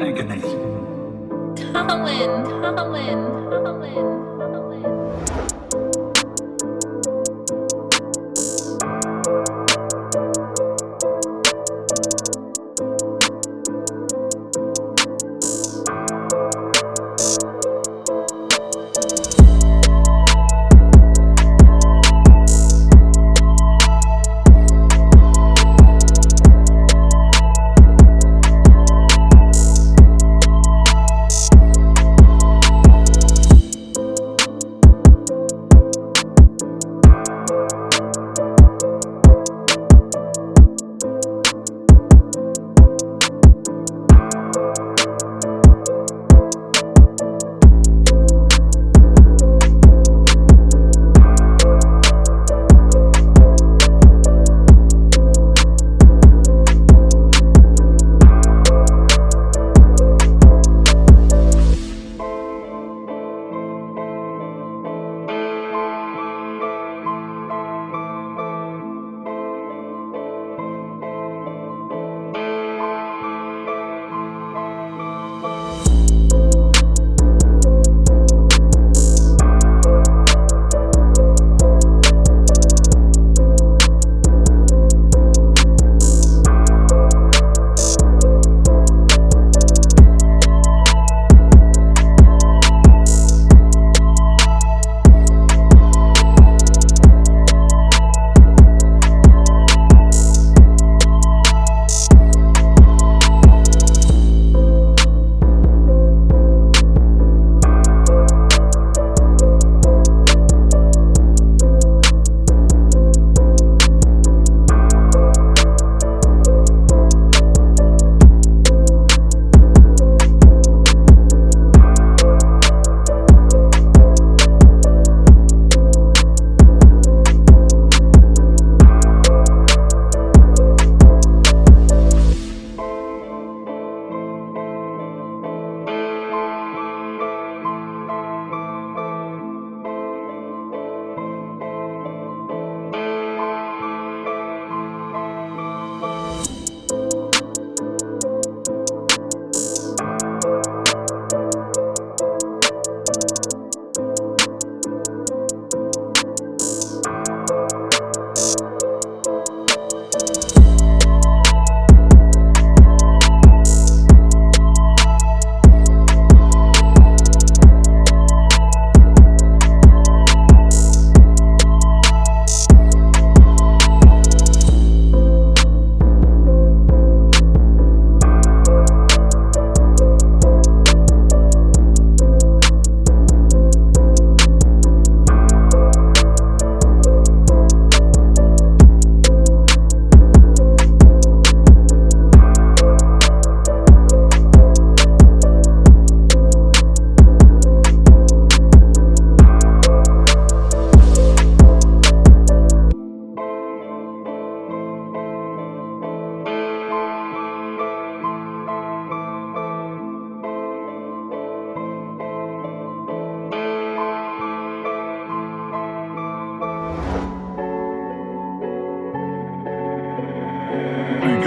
agony. Colin, Colin, Colin. Big